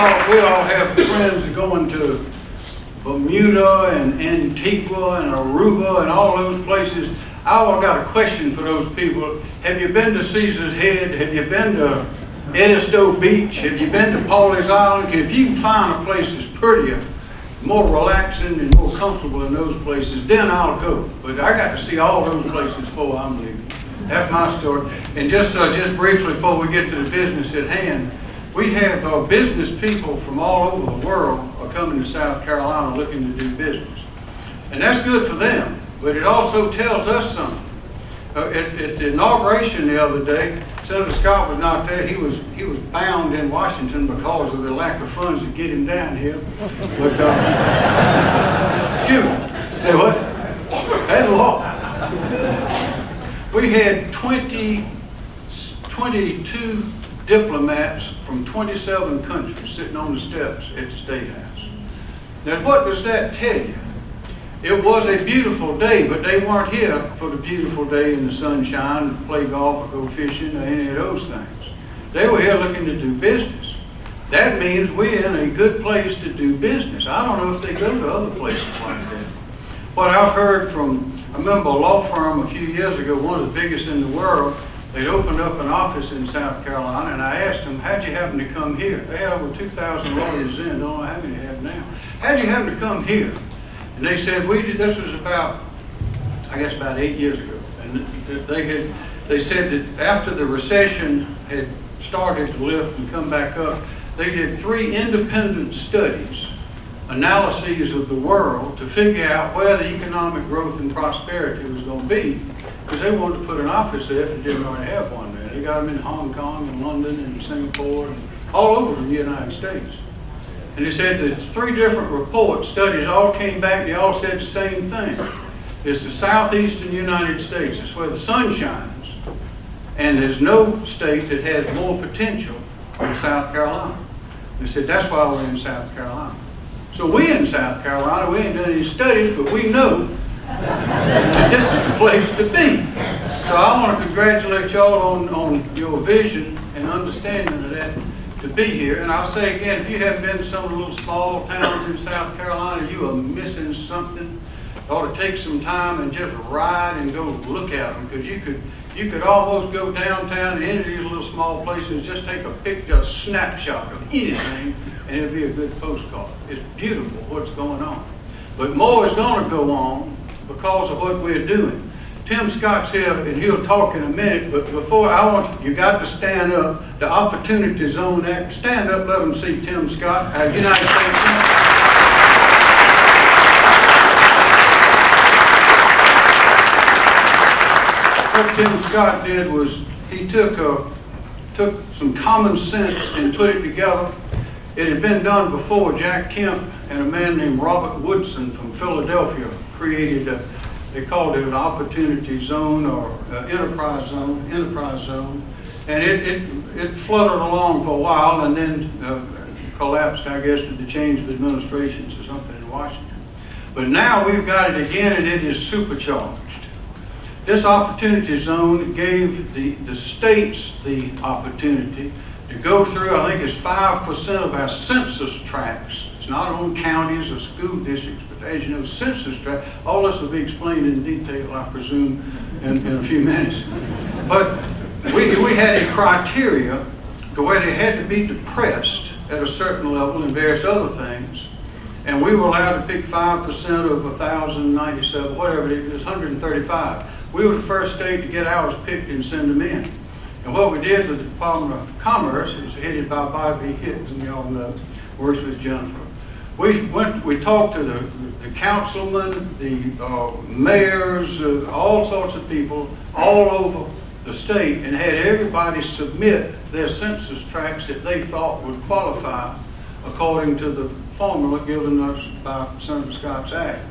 thought we all have friends going to Bermuda and Antigua and Aruba and all those places. I got a question for those people. Have you been to Caesar's Head? Have you been to Edisto Beach? Have you been to Pawleys Island? If you can find a place that's prettier, more relaxing and more comfortable in those places, then I'll go. But I got to see all those places before I'm leaving. That's my story. And just, uh, just briefly before we get to the business at hand, we have uh, business people from all over the world are coming to South Carolina looking to do business. And that's good for them, but it also tells us something. Uh, at, at the inauguration the other day, Senator Scott was not there. He was he was bound in Washington because of the lack of funds to get him down here. But uh, excuse me, say what? That's law. We had 20, 22 diplomats from 27 countries sitting on the steps at the State House. Now, what does that tell you? It was a beautiful day, but they weren't here for the beautiful day in the sunshine to play golf or go fishing or any of those things. They were here looking to do business. That means we're in a good place to do business. I don't know if they go to other places like that. What I've heard from, I remember a law firm a few years ago, one of the biggest in the world, they'd opened up an office in South Carolina, and I asked them, how'd you happen to come here? They had over 2,000 lawyers in, don't know how many they have now. How'd you happen to come here? And they said, we did, this was about, I guess about eight years ago. And they had, they said that after the recession had started to lift and come back up, they did three independent studies, analyses of the world to figure out where the economic growth and prosperity was going to be. Because they wanted to put an office there if they didn't already have one there. They got them in Hong Kong and London and Singapore and all over the United States. And they said that three different reports, studies, all came back, they all said the same thing. It's the southeastern United States. It's where the sun shines. And there's no state that has more potential than South Carolina. They said, that's why we're in South Carolina. So we in South Carolina, we ain't done any studies, but we know this is the place to be. So I want to congratulate y'all on, on your vision and understanding of that to be here. And I'll say again, if you haven't been to some of the little small towns in South Carolina, you are missing something. You ought to take some time and just ride and go look at them because you could you could almost go downtown to any of these little small places, just take a picture, a snapshot of anything, and it'll be a good postcard. It's beautiful what's going on. But more is going to go on because of what we're doing. Tim Scott's here, and he'll talk in a minute, but before I want, you got to stand up. The Opportunity Zone Act, stand up, let them see Tim Scott, our United States What Tim Scott did was, he took a, took some common sense and put it together. It had been done before. Jack Kemp and a man named Robert Woodson from Philadelphia created a, they called it an opportunity zone or uh, enterprise zone, enterprise zone. And it, it, it fluttered along for a while and then uh, collapsed, I guess, to the change of administrations or something in Washington. But now we've got it again and it is supercharged. This opportunity zone gave the, the states the opportunity to go through, I think it's 5% of our census tracts. It's not on counties or school districts, as you know, census tract, all this will be explained in detail, I presume, in, in a few minutes. But we, we had a criteria to where they had to be depressed at a certain level and various other things. And we were allowed to pick 5% of 1,097, whatever it is, 135. We were the first state to get ours picked and send them in. And what we did with the Department of Commerce, was headed by Bobby Hitt, and you all know, works with Jennifer. We went, we talked to the, the councilmen, the uh, mayors, uh, all sorts of people all over the state and had everybody submit their census tracts that they thought would qualify according to the formula given us by Senator Scott's Act.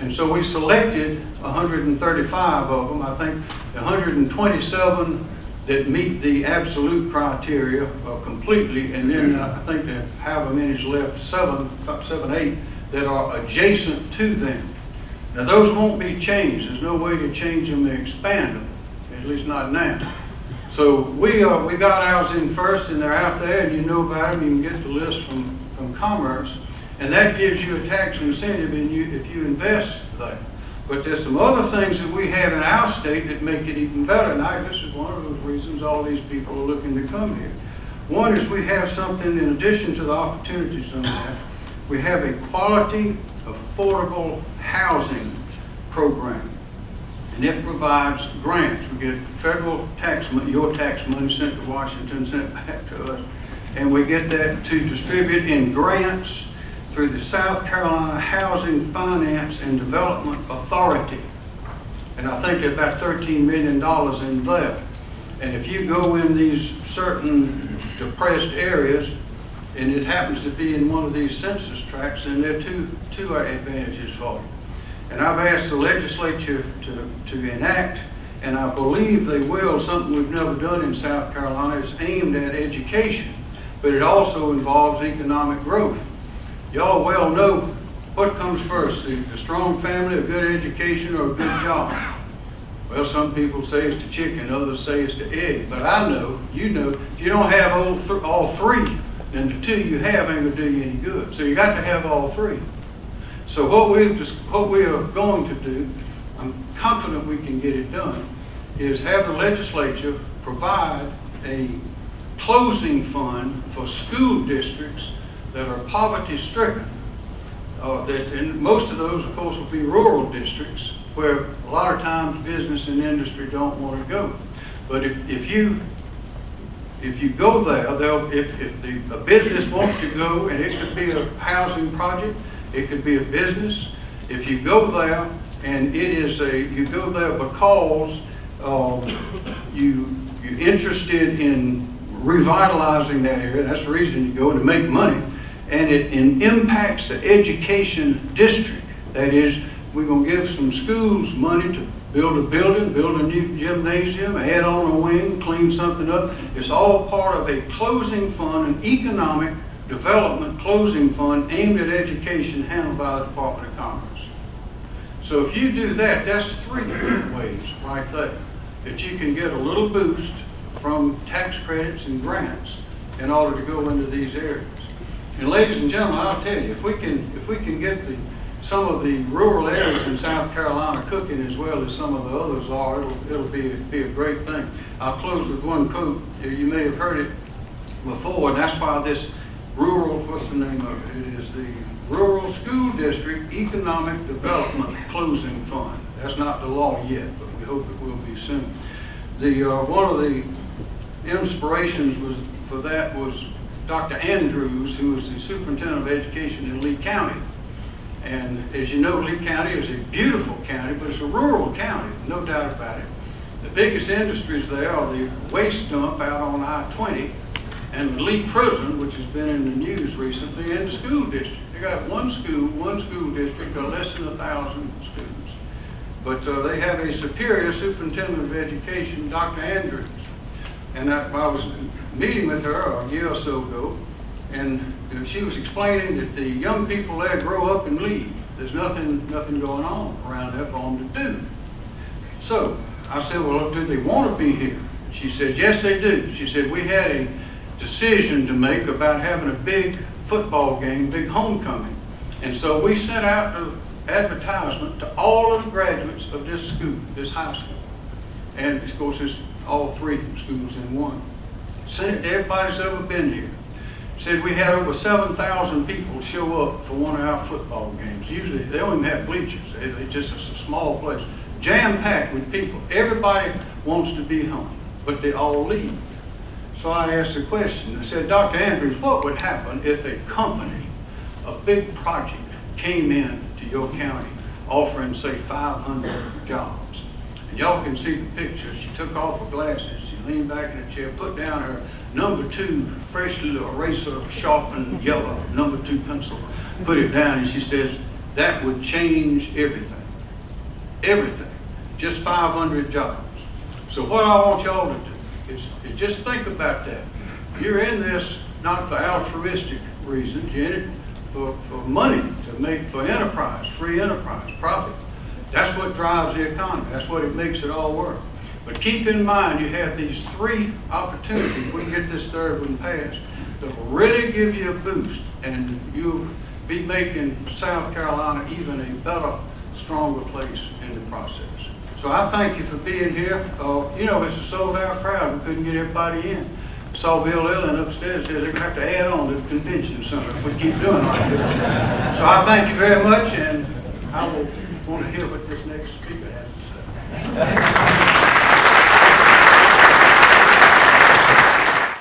And so we selected 135 of them. I think 127 that meet the absolute criteria uh, completely, and then uh, I think that however many's left, seven, about seven, eight, that are adjacent to them. Now those won't be changed. There's no way to change them and expand them, at least not now. So we, uh, we got ours in first and they're out there and you know about them, you can get the list from, from Commerce. And that gives you a tax incentive in you, if you invest there. But there's some other things that we have in our state that make it even better. And I, this is one of those reasons all these people are looking to come here. One is we have something in addition to the opportunity zone that we have a quality, affordable housing program. And it provides grants. We get federal tax money, your tax money sent to Washington, sent back to us. And we get that to distribute in grants through the South Carolina Housing Finance and Development Authority. And I think there's about $13 million in there. And if you go in these certain depressed areas, and it happens to be in one of these census tracts, then there are two, two advantages for you. And I've asked the legislature to, to enact, and I believe they will, something we've never done in South Carolina, is aimed at education, but it also involves economic growth. Y'all well know what comes first, the, the strong family, a good education, or a good job. Well, some people say it's the chicken, others say it's the egg, but I know, you know, if you don't have all, th all three, then the two you have ain't gonna do you any good. So you got to have all three. So what we've just, what we are going to do, I'm confident we can get it done, is have the legislature provide a closing fund for school districts that are poverty stricken. Uh, that, and most of those, of course, will be rural districts where a lot of times business and industry don't want to go. But if, if you if you go there, they'll, if, if the, a business wants to go, and it could be a housing project, it could be a business, if you go there and it is a, you go there because um, you, you're interested in revitalizing that area, that's the reason you go to make money, and it, impacts the education district. That is, we're gonna give some schools money to build a building, build a new gymnasium, add on a wing, clean something up. It's all part of a closing fund, an economic development closing fund aimed at education handled by the Department of Commerce. So if you do that, that's three ways right there that you can get a little boost from tax credits and grants in order to go into these areas. And ladies and gentlemen, I'll tell you, if we can, if we can get the some of the rural areas in South Carolina cooking as well as some of the others are, it'll, it'll be, be a great thing. I'll close with one quote. You may have heard it before, and that's why this rural, what's the name of it? It is the Rural School District Economic Development Closing Fund. That's not the law yet, but we hope it will be soon. The, uh, one of the inspirations was, for that was Dr. Andrews, who is the superintendent of education in Lee County. And as you know, Lee County is a beautiful county, but it's a rural county, no doubt about it. The biggest industries there are the waste dump out on I-20 and the Lee Prison, which has been in the news recently, and the school district. They got one school, one school district of less than a thousand students. But uh, they have a superior superintendent of education, Dr. Andrews. And I was meeting with her a year or so ago, and she was explaining that the young people there grow up and leave. There's nothing, nothing going on around there for them to do. So I said, well, do they want to be here? She said, yes, they do. She said, we had a decision to make about having a big football game, big homecoming. And so we sent out an advertisement to all of the graduates of this school, this high school. And of course, it's all three schools in one. Sent it to everybody that's ever been here said we had over 7,000 people show up for one of our football games. Usually, they don't even have bleachers. They just, it's a small place. Jam-packed with people. Everybody wants to be home, but they all leave. So I asked the question. I said, Dr. Andrews, what would happen if a company, a big project, came in to your county offering, say, 500 jobs? And y'all can see the picture. She took off her glasses. Leaned back in the chair, put down her number two freshly eraser sharpened yellow number two pencil, put it down, and she says, that would change everything. Everything. Just 500 jobs. So what I want y'all to do is, is just think about that. You're in this not for altruistic reasons, you're in it for, for money to make, for enterprise, free enterprise, profit. That's what drives the economy. That's what it makes it all work. But keep in mind, you have these three opportunities, we get this third one passed, that will really give you a boost, and you'll be making South Carolina even a better, stronger place in the process. So I thank you for being here. Uh, you know, it's a sold-out crowd, we couldn't get everybody in. Saw Bill Ellen upstairs, says they're gonna have to add on to the convention center if we keep doing like this. So I thank you very much, and I will want to hear what